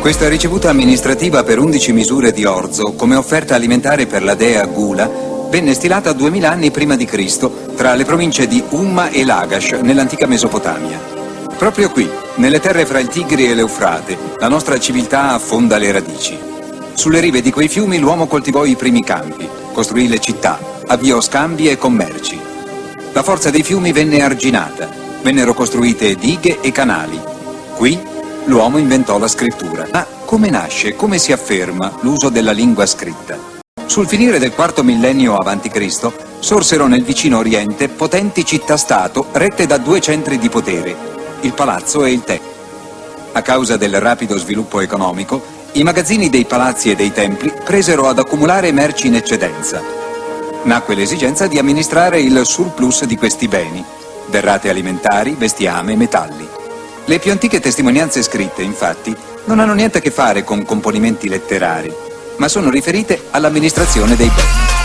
Questa ricevuta amministrativa per 11 misure di orzo come offerta alimentare per la dea Gula venne stilata 2000 anni prima di Cristo tra le province di Umma e Lagash nell'antica Mesopotamia. Proprio qui, nelle terre fra il Tigri e l'Eufrate, la nostra civiltà affonda le radici. Sulle rive di quei fiumi l'uomo coltivò i primi campi, costruì le città, avviò scambi e commerci. La forza dei fiumi venne arginata, vennero costruite dighe e canali. Qui l'uomo inventò la scrittura. Ma come nasce, come si afferma l'uso della lingua scritta? Sul finire del quarto millennio a.C. sorsero nel vicino Oriente potenti città-stato rette da due centri di potere, il palazzo e il tempio. A causa del rapido sviluppo economico, i magazzini dei palazzi e dei templi presero ad accumulare merci in eccedenza. Nacque l'esigenza di amministrare il surplus di questi beni, derrate alimentari, bestiame, metalli. Le più antiche testimonianze scritte, infatti, non hanno niente a che fare con componimenti letterari, ma sono riferite all'amministrazione dei beni.